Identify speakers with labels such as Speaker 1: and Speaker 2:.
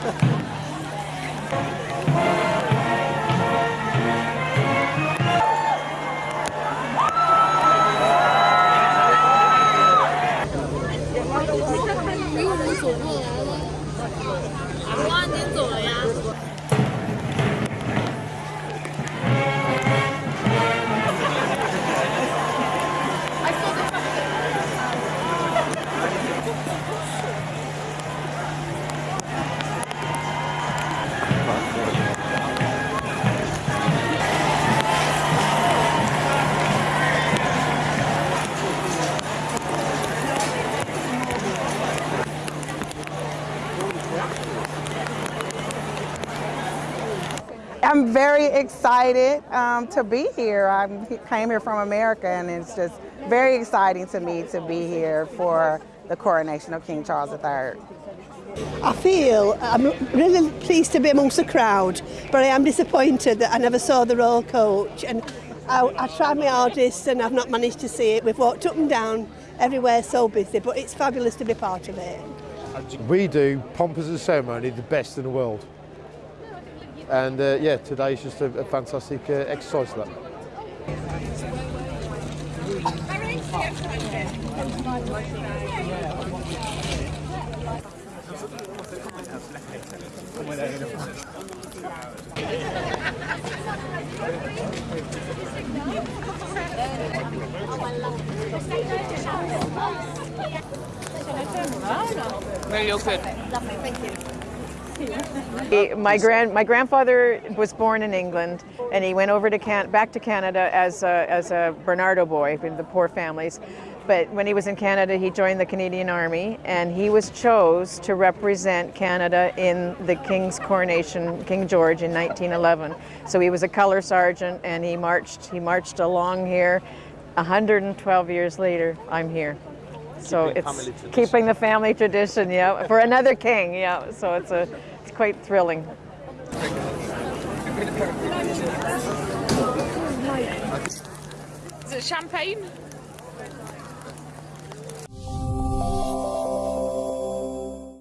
Speaker 1: 加油加油加油加油加油加 I'm very excited um, to be here. I came here from America and it's just very exciting to me to be here for the coronation of King Charles III.
Speaker 2: I feel I'm really pleased to be amongst the crowd, but I am disappointed that I never saw the royal coach. And I, I tried my hardest and I've not managed to see it. We've walked up and down everywhere, so busy, but it's fabulous to be part of it.
Speaker 3: We do pomp as a ceremony the best in the world. And uh, yeah, is just a, a fantastic uh, exercise for that.
Speaker 4: No, you're good.
Speaker 5: My grand my grandfather was born in England, and he went over to Can back to Canada as a, as a Barnardo boy in the poor families. But when he was in Canada, he joined the Canadian Army, and he was chose to represent Canada in the King's coronation, King George, in 1911. So he was a color sergeant, and he marched he marched along here. 112 years later, I'm here. So it's keeping the family tradition, yeah, for another king, yeah. So it's a it's quite thrilling.
Speaker 4: Is it champagne?